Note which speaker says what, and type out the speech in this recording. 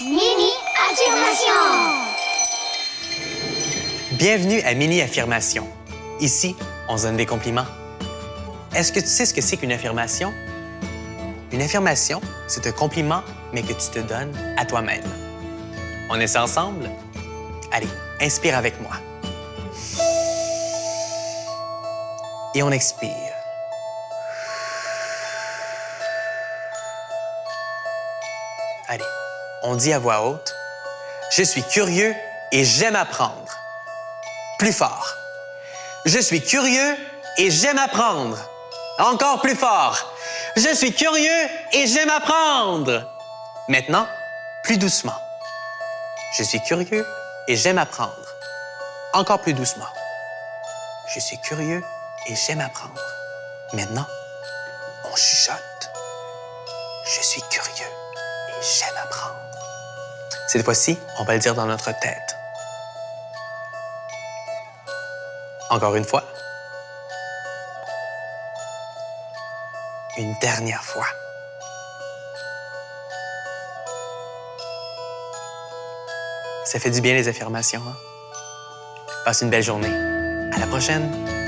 Speaker 1: Mini affirmation.
Speaker 2: Bienvenue à Mini Affirmation. Ici, on se donne des compliments. Est-ce que tu sais ce que c'est qu'une affirmation? Une affirmation, c'est un compliment, mais que tu te donnes à toi-même. On essaie ensemble? Allez, inspire avec moi. Et on expire. Allez, on dit à voix haute, je suis curieux et j'aime apprendre. Plus fort. Je suis curieux et j'aime apprendre. Encore plus fort. Je suis curieux et j'aime apprendre. Maintenant, plus doucement. Je suis curieux et j'aime apprendre. Encore plus doucement. Je suis curieux et j'aime apprendre. Maintenant, on chuchote. Je suis curieux et j'aime. Cette fois-ci, on va le dire dans notre tête. Encore une fois. Une dernière fois. Ça fait du bien les affirmations. Hein? Passe une belle journée. À la prochaine.